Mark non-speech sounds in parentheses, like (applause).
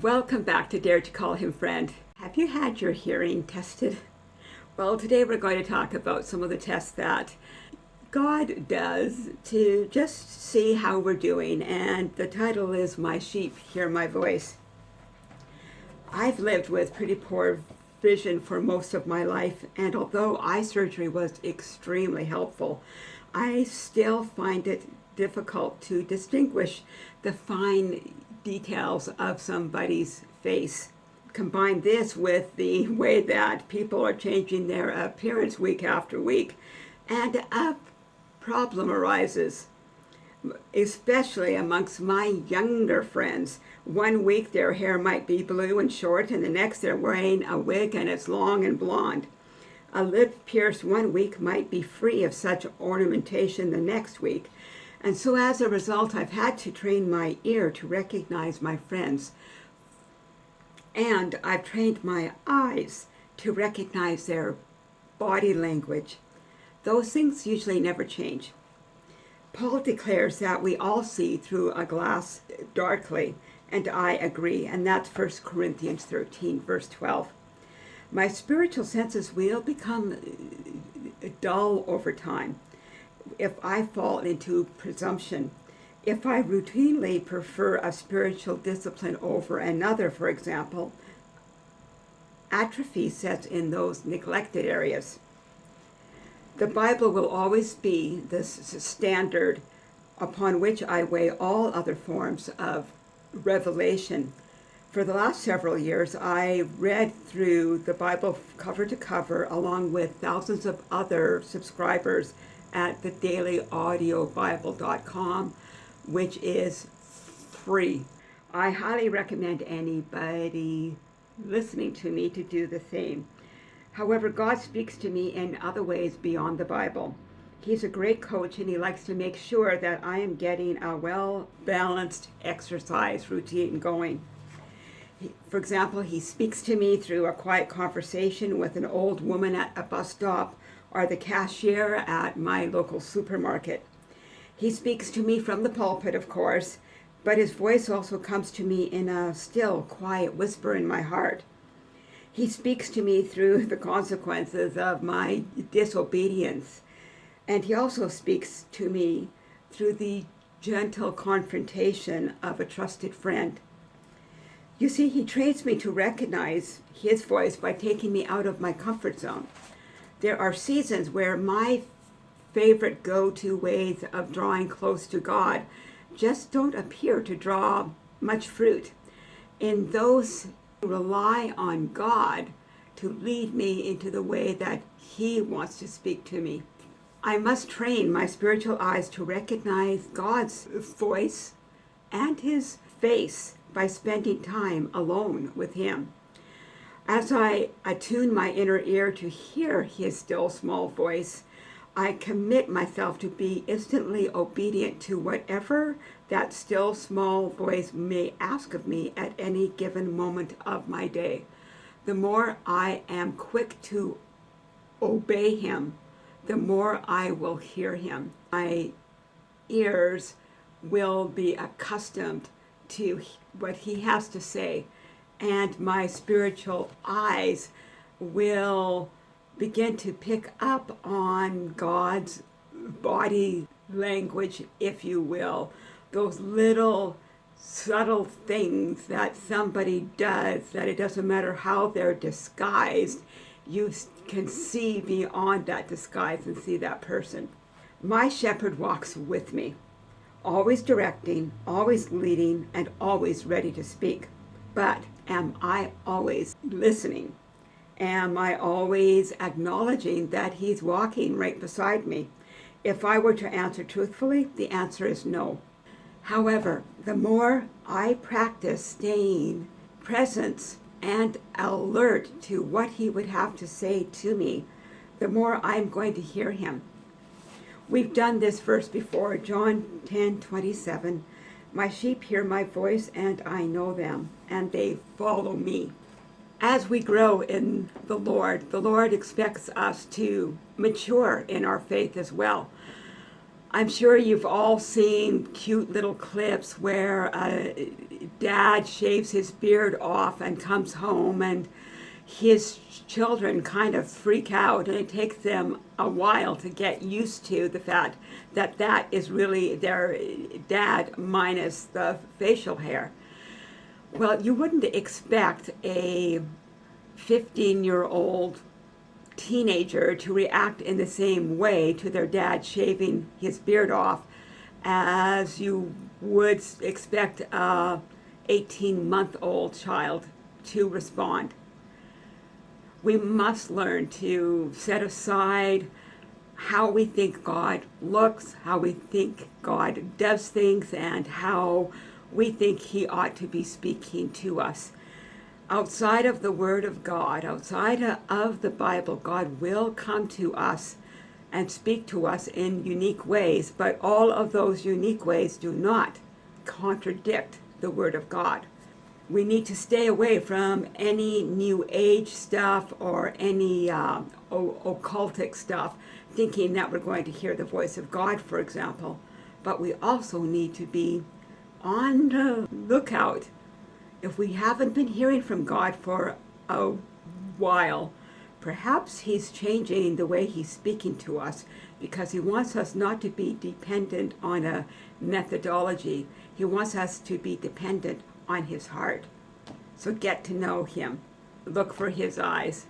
Welcome back to Dare to Call Him Friend. Have you had your hearing tested? Well, today we're going to talk about some of the tests that God does to just see how we're doing, and the title is My Sheep Hear My Voice. I've lived with pretty poor vision for most of my life, and although eye surgery was extremely helpful, I still find it difficult to distinguish the fine details of somebody's face. Combine this with the (laughs) way that people are changing their appearance week after week, and a problem arises, especially amongst my younger friends. One week their hair might be blue and short, and the next they're wearing a wig and it's long and blonde. A lip pierced one week might be free of such ornamentation the next week. And so as a result, I've had to train my ear to recognize my friends. And I've trained my eyes to recognize their body language. Those things usually never change. Paul declares that we all see through a glass darkly, and I agree, and that's 1 Corinthians 13, verse 12. My spiritual senses will become uh, dull over time if I fall into presumption. If I routinely prefer a spiritual discipline over another, for example, atrophy sets in those neglected areas. The Bible will always be the standard upon which I weigh all other forms of revelation. For the last several years, I read through the Bible cover to cover along with thousands of other subscribers at the dailyaudiobible.com, which is free. I highly recommend anybody listening to me to do the same. However, God speaks to me in other ways beyond the Bible. He's a great coach and he likes to make sure that I am getting a well-balanced exercise routine going. For example, he speaks to me through a quiet conversation with an old woman at a bus stop or the cashier at my local supermarket. He speaks to me from the pulpit, of course, but his voice also comes to me in a still, quiet whisper in my heart. He speaks to me through (laughs) the consequences of my disobedience, and he also speaks to me through the gentle confrontation of a trusted friend. You see, he trains me to recognize his voice by taking me out of my comfort zone there are seasons where my favorite go-to ways of drawing close to God just don't appear to draw much fruit. In those rely on God to lead me into the way that he wants to speak to me. I must train my spiritual eyes to recognize God's voice and his face by spending time alone with him. As I attune my inner ear to hear his still small voice, I commit myself to be instantly obedient to whatever that still small voice may ask of me at any given moment of my day. The more I am quick to obey him, the more I will hear him. My ears will be accustomed to what he has to say and my spiritual eyes will begin to pick up on God's body language, if you will, those little subtle things that somebody does, that it doesn't matter how they're disguised, you can see beyond that disguise and see that person. My shepherd walks with me, always directing, always leading, and always ready to speak. But am I always listening? Am I always acknowledging that he's walking right beside me? If I were to answer truthfully, the answer is no. However, the more I practice staying present and alert to what he would have to say to me, the more I'm going to hear him. We've done this verse before, John 10, 27. My sheep hear my voice, and I know them, and they follow me. As we grow in the Lord, the Lord expects us to mature in our faith as well. I'm sure you've all seen cute little clips where a dad shaves his beard off and comes home and his children kind of freak out and it takes them a while to get used to the fact that that is really their dad minus the facial hair. Well, you wouldn't expect a 15 year old teenager to react in the same way to their dad shaving his beard off as you would expect a 18 month old child to respond. We must learn to set aside how we think God looks, how we think God does things, and how we think He ought to be speaking to us outside of the Word of God, outside of the Bible, God will come to us and speak to us in unique ways, but all of those unique ways do not contradict the Word of God. We need to stay away from any New Age stuff or any uh, occultic stuff, thinking that we're going to hear the voice of God, for example. But we also need to be on the lookout if we haven't been hearing from God for a while, perhaps He's changing the way He's speaking to us because He wants us not to be dependent on a methodology. He wants us to be dependent on His heart. So get to know Him. Look for His eyes.